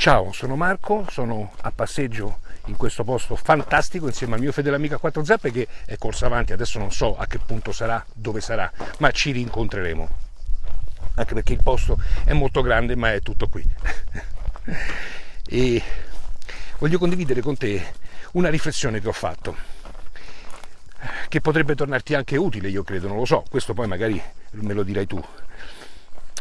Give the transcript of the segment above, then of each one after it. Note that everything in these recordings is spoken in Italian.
Ciao, sono Marco, sono a passeggio in questo posto fantastico insieme al mio fedele amico quattro zappe che è corso avanti, adesso non so a che punto sarà, dove sarà, ma ci rincontreremo. Anche perché il posto è molto grande, ma è tutto qui. e voglio condividere con te una riflessione che ho fatto, che potrebbe tornarti anche utile, io credo, non lo so, questo poi magari me lo dirai tu.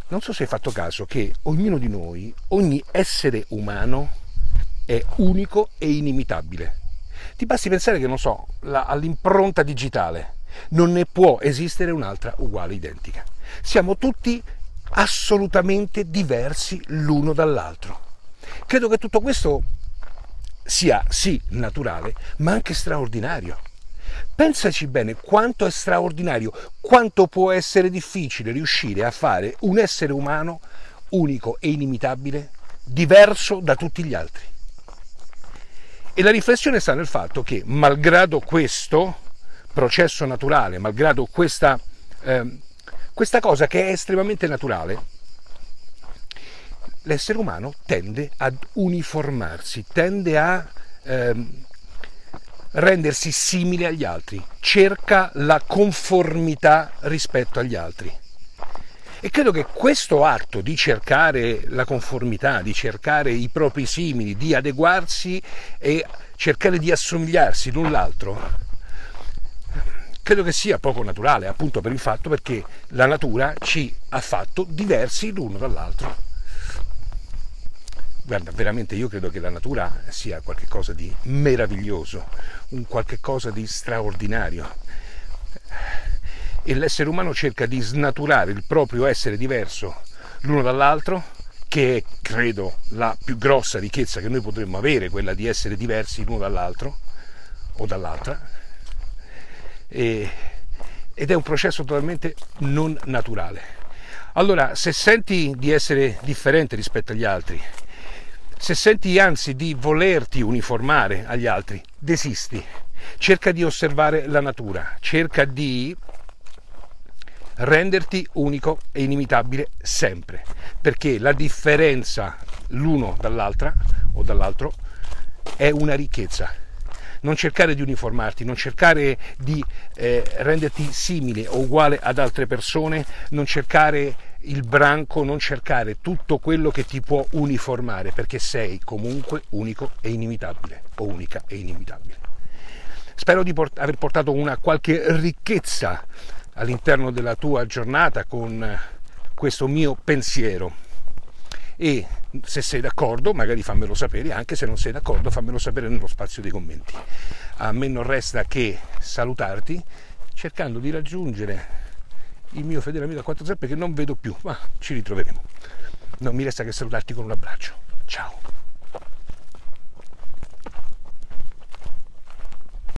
Non so se hai fatto caso che ognuno di noi, ogni essere umano è unico e inimitabile. Ti basti pensare che, non so, all'impronta digitale non ne può esistere un'altra uguale, identica. Siamo tutti assolutamente diversi l'uno dall'altro. Credo che tutto questo sia sì naturale, ma anche straordinario. Pensaci bene quanto è straordinario, quanto può essere difficile riuscire a fare un essere umano unico e inimitabile, diverso da tutti gli altri. E la riflessione sta nel fatto che, malgrado questo processo naturale, malgrado questa, eh, questa cosa che è estremamente naturale, l'essere umano tende ad uniformarsi, tende a eh, rendersi simile agli altri, cerca la conformità rispetto agli altri. E credo che questo atto di cercare la conformità, di cercare i propri simili, di adeguarsi e cercare di assomigliarsi l'un l'altro, credo che sia poco naturale, appunto per il fatto perché la natura ci ha fatto diversi l'uno dall'altro. Guarda, veramente io credo che la natura sia qualcosa di meraviglioso, un qualcosa di straordinario. E l'essere umano cerca di snaturare il proprio essere diverso l'uno dall'altro, che è, credo, la più grossa ricchezza che noi potremmo avere, quella di essere diversi l'uno dall'altro o dall'altra. E, ed è un processo totalmente non naturale. Allora, se senti di essere differente rispetto agli altri, se senti anzi di volerti uniformare agli altri, desisti. Cerca di osservare la natura, cerca di renderti unico e inimitabile sempre, perché la differenza l'uno dall'altra o dall'altro è una ricchezza. Non cercare di uniformarti, non cercare di eh, renderti simile o uguale ad altre persone, non cercare il branco, non cercare tutto quello che ti può uniformare, perché sei comunque unico e inimitabile, o unica e inimitabile. Spero di port- aver portato una qualche ricchezza all'interno della tua giornata con questo mio pensiero. E se sei d'accordo, magari fammelo sapere, anche se non sei d'accordo, fammelo sapere nello spazio dei commenti. A me non resta che salutarti cercando di raggiungere il mio fedele amico a quattro zeppe che non vedo più, ma ci ritroveremo. Non mi resta che salutarti con un abbraccio. Ciao.